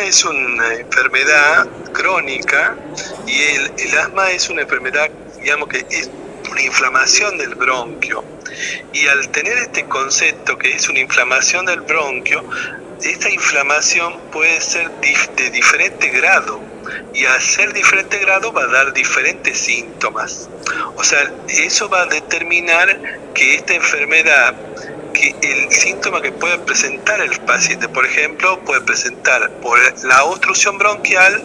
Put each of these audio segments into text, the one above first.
es una enfermedad crónica y el, el asma es una enfermedad, digamos que es una inflamación del bronquio. Y al tener este concepto que es una inflamación del bronquio, esta inflamación puede ser de diferente grado y al ser diferente grado va a dar diferentes síntomas. O sea, eso va a determinar que esta enfermedad que el síntoma que puede presentar el paciente, por ejemplo, puede presentar por la obstrucción bronquial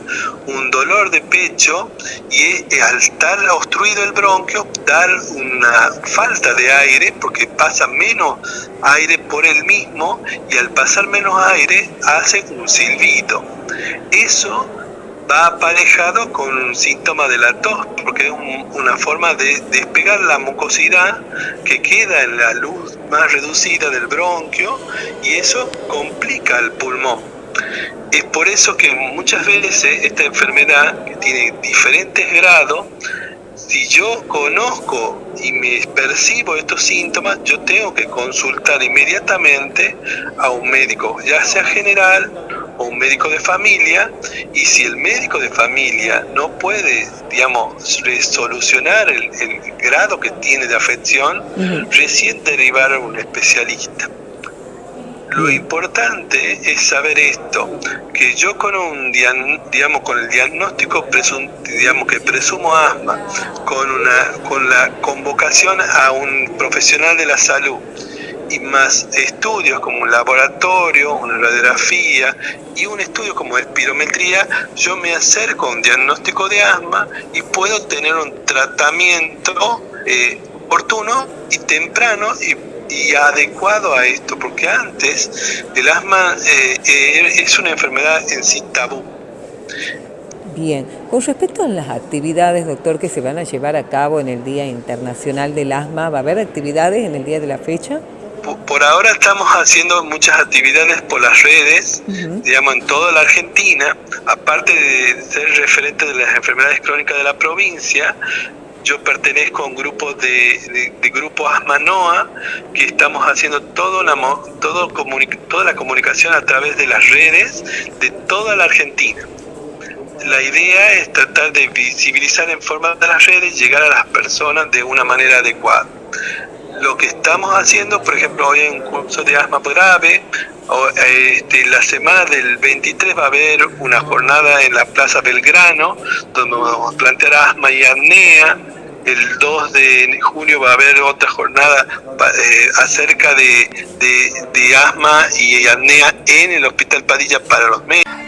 un dolor de pecho y al estar obstruido el bronquio dar una falta de aire porque pasa menos aire por el mismo y al pasar menos aire hace un silbido. Eso va aparejado con un síntoma de la tos, porque es una forma de despegar la mucosidad que queda en la luz más reducida del bronquio y eso complica el pulmón. Es por eso que muchas veces esta enfermedad, que tiene diferentes grados, si yo conozco y me percibo estos síntomas, yo tengo que consultar inmediatamente a un médico, ya sea general o un médico de familia y si el médico de familia no puede, digamos, solucionar el, grado que tiene de afección, recién derivar a un especialista. Lo importante es saber esto, que yo con un digamos con el diagnóstico digamos que presumo asma, con una con la convocación a un profesional de la salud y más estudios como un laboratorio, una radiografía y un estudio como espirometría, yo me acerco a un diagnóstico de asma y puedo tener un tratamiento eh, oportuno y temprano y, adecuado a esto, porque antes el asma eh, eh, es una enfermedad en sí tabú. Bien, con respecto a las actividades, doctor, que se van a llevar a cabo en el Día Internacional del Asma, ¿va a haber actividades en el día de la fecha? Por ahora estamos haciendo muchas actividades por las redes, digamos, en toda la Argentina. Aparte de ser referente de las enfermedades crónicas de la provincia, yo pertenezco a un grupo de, de, grupo Asmanoa que estamos haciendo todo la, todo toda la comunicación a través de las redes de toda la Argentina. La idea es tratar de visibilizar en forma de las redes, llegar a las personas de una manera adecuada lo que estamos haciendo, por ejemplo, hoy en curso de asma grave, este, la semana del 23 va a haber una jornada en la Plaza Belgrano, donde vamos a plantear asma y apnea. El 2 de junio va a haber otra jornada eh, acerca de, de, de asma y apnea en el Hospital Padilla para los médicos.